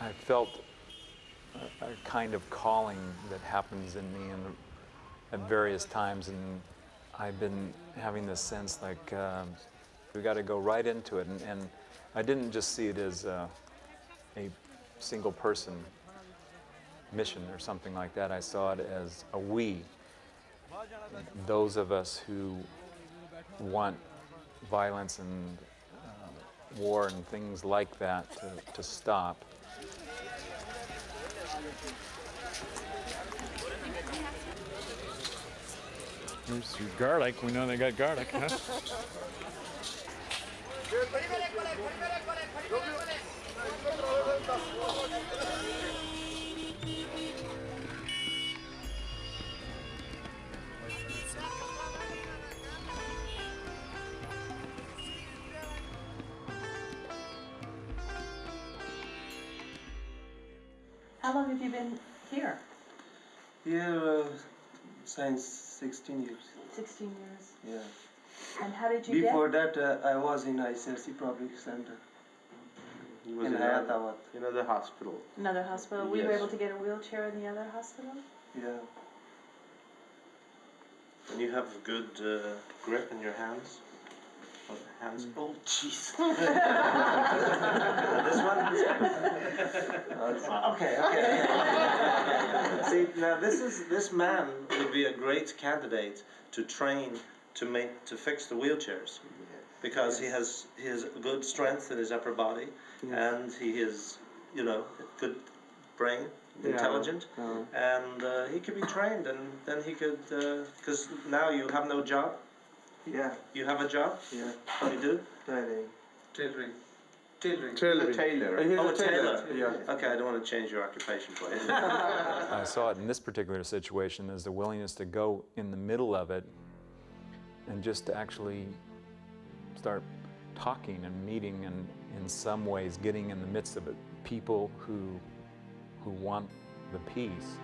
I felt a, a kind of calling that happens in me in, at various times, and I've been having this sense like um we got to go right into it. And, and I didn't just see it as uh, a single person mission or something like that. I saw it as a we, those of us who want violence and uh, war and things like that to, to stop. Here's your garlic. We know they got garlic, huh? How long have you been here? Here uh, since 16 years. 16 years. Yeah. And how did you Before get? that, uh, I was in ICRC Public Center He was in in another, Hayatawat. another hospital. Another hospital. Were you Yes. able to get a wheelchair in the other hospital? Yeah. And you have a good uh, grip in your hands. The hands. Mm. Oh, jeez. this one. okay, okay. See, now this is this man would be a great candidate to train to make to fix the wheelchairs because he has he has good strength in his upper body and he is you know good brain Yeah. intelligent Uh, and uh, he could be trained and then he could because now you have no job yeah. you have a job Yeah. you do Tailoring. Tailoring. Tailoring. Tailoring. Tailor. He's Oh, a a tailor. tailor. Yeah. okay I don't want to change your occupation for you I saw it in this particular situation as the willingness to go in the middle of it and just to actually start talking and meeting and in some ways getting in the midst of it people who who want the peace